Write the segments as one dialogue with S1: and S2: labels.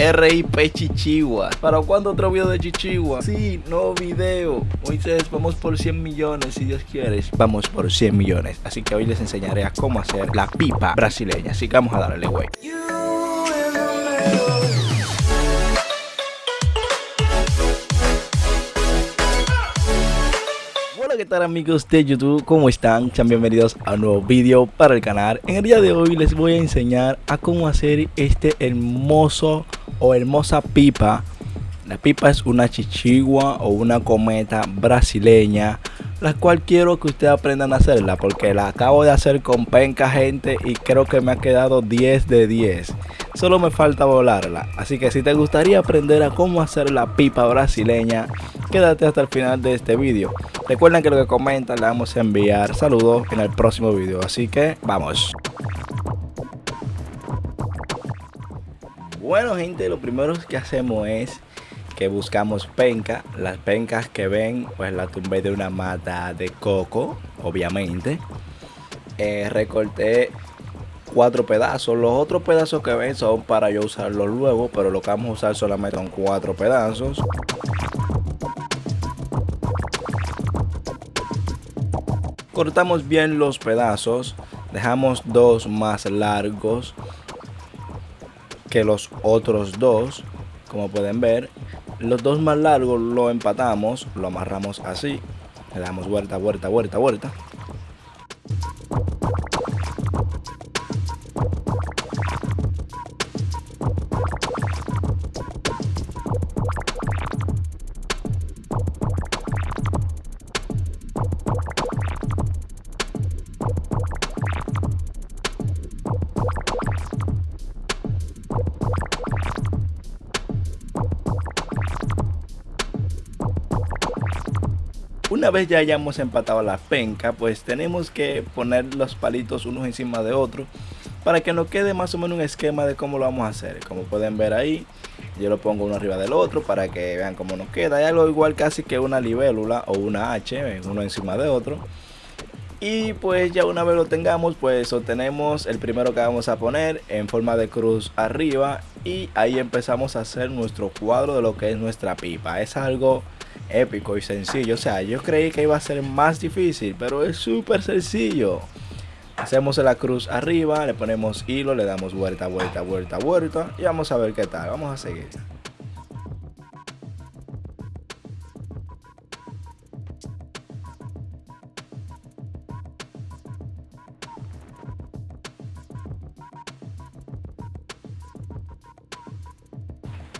S1: RIP Chichigua. ¿Para cuándo otro video de Chichigua? Sí, nuevo video. Moisés, vamos por 100 millones si Dios quiere. Vamos por 100 millones. Así que hoy les enseñaré a cómo hacer la pipa brasileña. Así que vamos a darle, güey. Qué tal amigos de YouTube, ¿cómo están? Sean bienvenidos a un nuevo vídeo para el canal En el día de hoy les voy a enseñar a cómo hacer este hermoso o hermosa pipa La pipa es una chichigua o una cometa brasileña La cual quiero que ustedes aprendan a hacerla porque la acabo de hacer con penca gente y creo que me ha quedado 10 de 10 Solo me falta volarla, así que si te gustaría aprender a cómo hacer la pipa brasileña Quédate hasta el final de este vídeo Recuerden que lo que comentan le vamos a enviar saludos en el próximo video. Así que vamos. Bueno gente, lo primero que hacemos es que buscamos penca. Las pencas que ven, pues la tumbé de una mata de coco, obviamente. Eh, recorté cuatro pedazos. Los otros pedazos que ven son para yo usarlos luego, pero lo que vamos a usar solamente son cuatro pedazos. cortamos bien los pedazos dejamos dos más largos que los otros dos como pueden ver los dos más largos lo empatamos lo amarramos así le damos vuelta vuelta vuelta vuelta Una vez ya hayamos empatado la penca, pues tenemos que poner los palitos unos encima de otros para que nos quede más o menos un esquema de cómo lo vamos a hacer. Como pueden ver ahí, yo lo pongo uno arriba del otro para que vean cómo nos queda. Hay algo igual casi que una libélula o una H, uno encima de otro. Y pues ya una vez lo tengamos, pues obtenemos el primero que vamos a poner en forma de cruz arriba. Y ahí empezamos a hacer nuestro cuadro de lo que es nuestra pipa. Es algo épico y sencillo. O sea, yo creí que iba a ser más difícil, pero es súper sencillo. Hacemos la cruz arriba, le ponemos hilo, le damos vuelta, vuelta, vuelta, vuelta y vamos a ver qué tal. Vamos a seguir.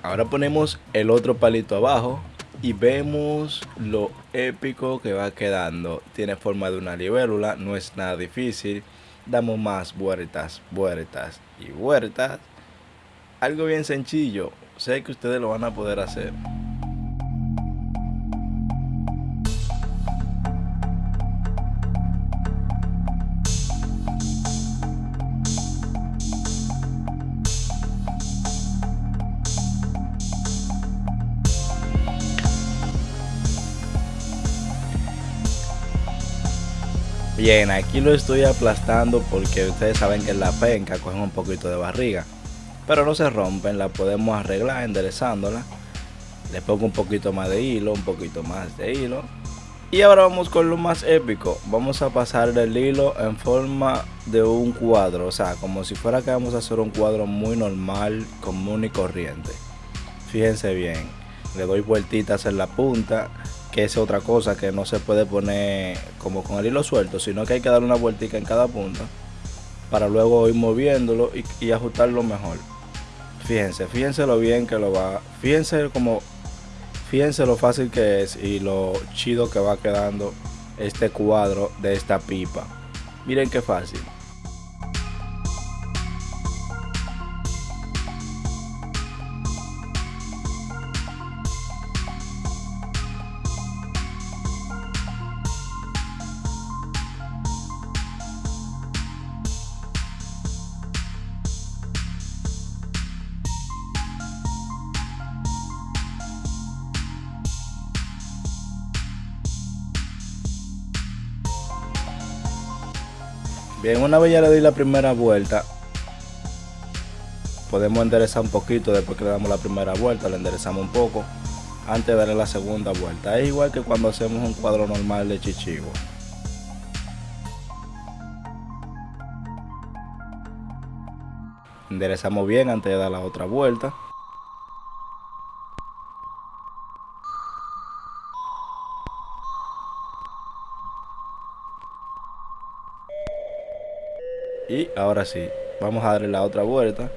S1: Ahora ponemos el otro palito abajo y vemos lo épico que va quedando. Tiene forma de una libélula, no es nada difícil. Damos más vueltas, vueltas y vueltas. Algo bien sencillo, sé que ustedes lo van a poder hacer. Bien, aquí lo estoy aplastando porque ustedes saben que la penca cogen un poquito de barriga. Pero no se rompen, la podemos arreglar enderezándola. Le pongo un poquito más de hilo, un poquito más de hilo. Y ahora vamos con lo más épico. Vamos a pasar el hilo en forma de un cuadro. O sea, como si fuera que vamos a hacer un cuadro muy normal, común y corriente. Fíjense bien. Le doy vueltitas en la punta que es otra cosa que no se puede poner como con el hilo suelto, sino que hay que darle una vueltica en cada punta para luego ir moviéndolo y, ajustarlo mejor. Fíjense, fíjense lo bien que lo va, fíjense como, fíjense lo fácil que es y lo chido que va quedando este cuadro de esta pipa. Miren qué fácil. Bien, una vez ya le di la primera vuelta, podemos enderezar un poquito después que le damos la primera vuelta, le enderezamos un poco antes de darle la segunda vuelta. Es igual que cuando hacemos un cuadro normal de chichigo. Enderezamos bien antes de dar la otra vuelta. Y ahora sí, vamos a darle la otra vuelta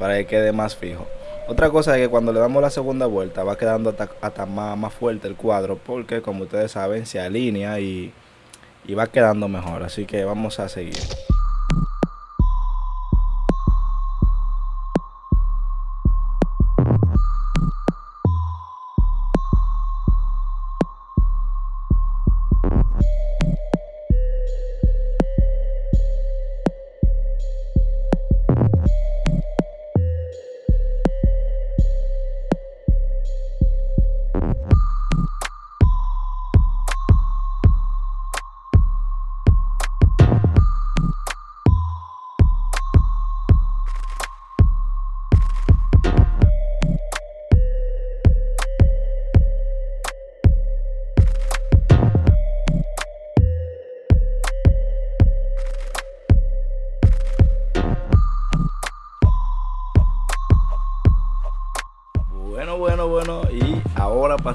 S1: para que quede más fijo. Otra cosa es que cuando le damos la segunda vuelta va quedando hasta, más, fuerte el cuadro porque como ustedes saben se alinea y, y va quedando mejor. Así que vamos a seguir.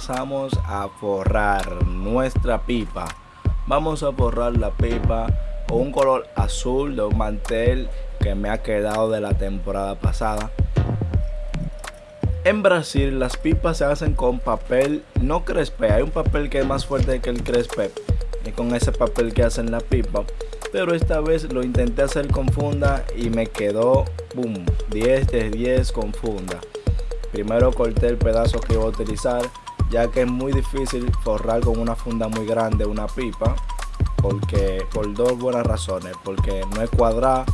S1: Pasamos a forrar nuestra pipa. Vamos a forrar la pipa con un color azul de un mantel que me ha quedado de la temporada pasada. En Brasil las pipas se hacen con papel no crespe, hay un papel que es más fuerte que el crespe y con ese papel que hacen la pipa. Pero esta vez lo intenté hacer con funda y me quedó, boom, 10 de 10 con funda. Primero corté el pedazo que iba a utilizar, ya que es muy difícil forrar con una funda muy grande una pipa, porque por dos buenas razones, porque no es cuadrada,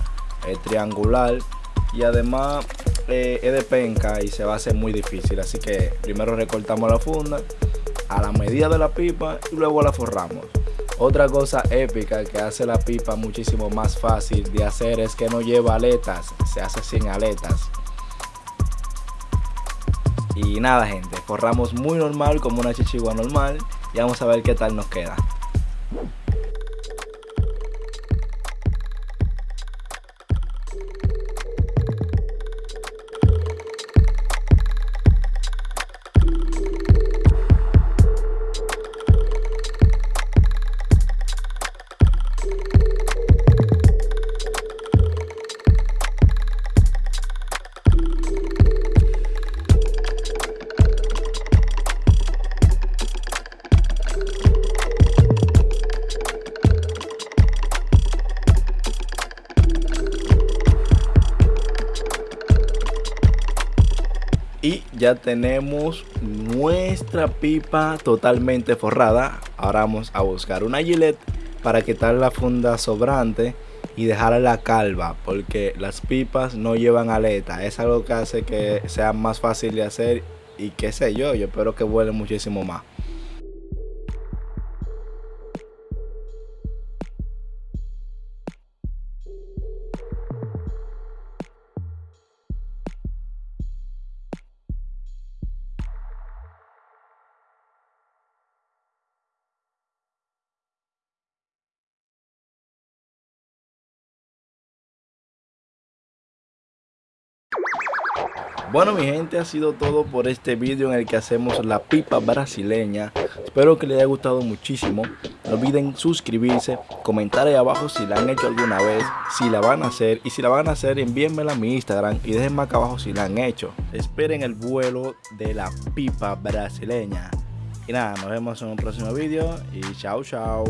S1: es triangular y además eh, es de penca y se va a hacer muy difícil. Así que primero recortamos la funda a la medida de la pipa y luego la forramos. Otra cosa épica que hace la pipa muchísimo más fácil de hacer es que no lleva aletas, se hace sin aletas. Y nada gente, forramos muy normal como una chichigua normal y vamos a ver qué tal nos queda. Ya tenemos nuestra pipa totalmente forrada. Ahora vamos a buscar una gilet para quitar la funda sobrante y dejar la calva porque las pipas no llevan aleta. Es algo que hace que sea más fácil de hacer y qué sé yo. Yo espero que vuele muchísimo más Bueno mi gente ha sido todo por este vídeo en el que hacemos la pipa brasileña. Espero que les haya gustado muchísimo. No olviden suscribirse, comentar ahí abajo si la han hecho alguna vez Si la van a hacer. Y si la van a hacer envíenmela a mi Instagram Y déjenme acá abajo si la han hecho. Esperen el vuelo de la pipa brasileña. Y nada, nos vemos en un próximo vídeo y chao chao